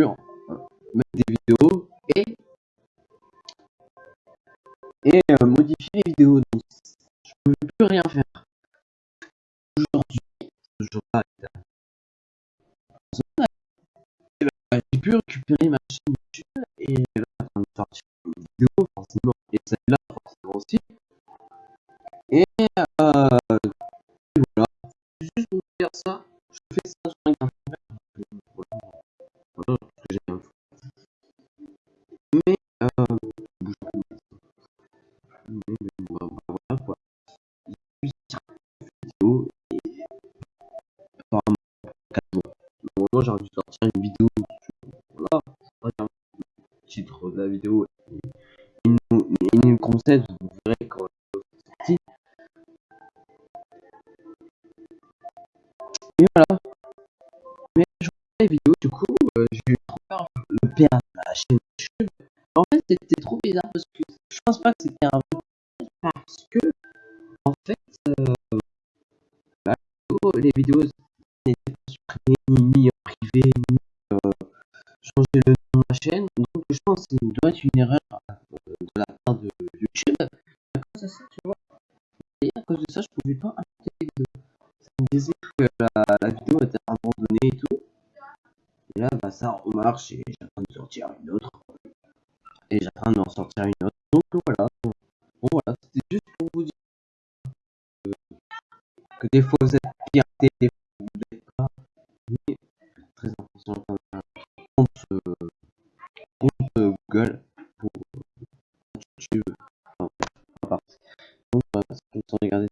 mettre des vidéos et, et euh, modifier les vidéos. Donc, je pouvais plus rien faire. Aujourd'hui, ce jour-là j'ai pu récupérer ma chaîne YouTube et là, sortir une vidéo, forcément, et celle-là, forcément aussi. Et, euh, voilà, juste pour faire ça, voilà quoi. Pu vidéo et apparemment, 4 mois. Normalement, j'aurais dû sortir une vidéo voilà, le titre de la vidéo il nous, il concède, vous verrez quand sorti. Et voilà. Mais je vois les vidéos, du coup, euh, j'ai eu trop peur de le la chaîne YouTube. En fait, c'était trop bizarre parce que je pense pas que c'était un parce que, en fait, euh, bah, les vidéos n'étaient pas supprimées, ni en privé, ni changer le nom de la chaîne. Donc je pense que ça doit être une erreur euh, de la part de YouTube. À cause de ça. Et à cause de ça, je pouvais pas ajouter les vidéos. Ça me disait que la, la vidéo était abandonnée et tout. Et là, bah ça remarche et j'attends de sortir une autre. Et j'attends d'en sortir une autre. que des faussettes piratées, des pas, mais très important quand compte, Google pour euh, YouTube. Enfin, Donc euh, regarder